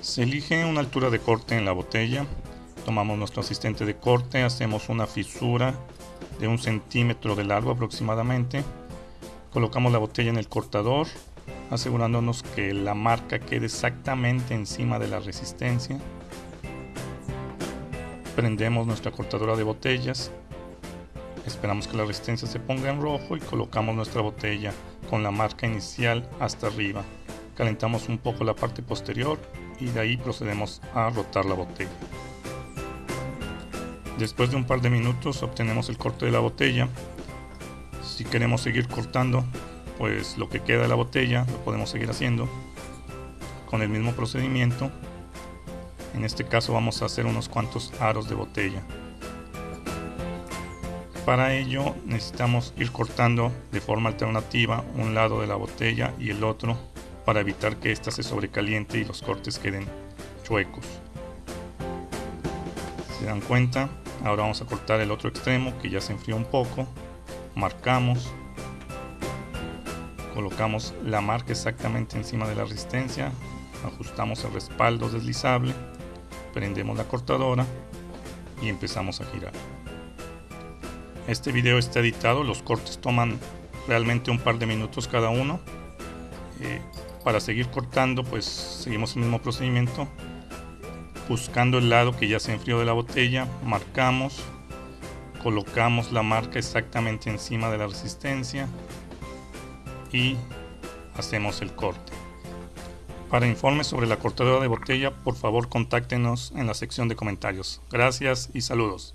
Se elige una altura de corte en la botella, tomamos nuestro asistente de corte, hacemos una fisura de un centímetro de largo aproximadamente, colocamos la botella en el cortador, asegurándonos que la marca quede exactamente encima de la resistencia. Prendemos nuestra cortadora de botellas, esperamos que la resistencia se ponga en rojo y colocamos nuestra botella con la marca inicial hasta arriba. Calentamos un poco la parte posterior y de ahí procedemos a rotar la botella. Después de un par de minutos obtenemos el corte de la botella. Si queremos seguir cortando, pues lo que queda de la botella lo podemos seguir haciendo con el mismo procedimiento. En este caso vamos a hacer unos cuantos aros de botella. Para ello necesitamos ir cortando de forma alternativa un lado de la botella y el otro para evitar que ésta se sobrecaliente y los cortes queden chuecos. Se dan cuenta, ahora vamos a cortar el otro extremo que ya se enfrió un poco. Marcamos, colocamos la marca exactamente encima de la resistencia, ajustamos el respaldo deslizable, prendemos la cortadora y empezamos a girar. Este video está editado, los cortes toman realmente un par de minutos cada uno. Para seguir cortando pues seguimos el mismo procedimiento. Buscando el lado que ya se enfrió de la botella marcamos colocamos la marca exactamente encima de la resistencia y hacemos el corte. Para informes sobre la cortadora de botella por favor contáctenos en la sección de comentarios. Gracias y saludos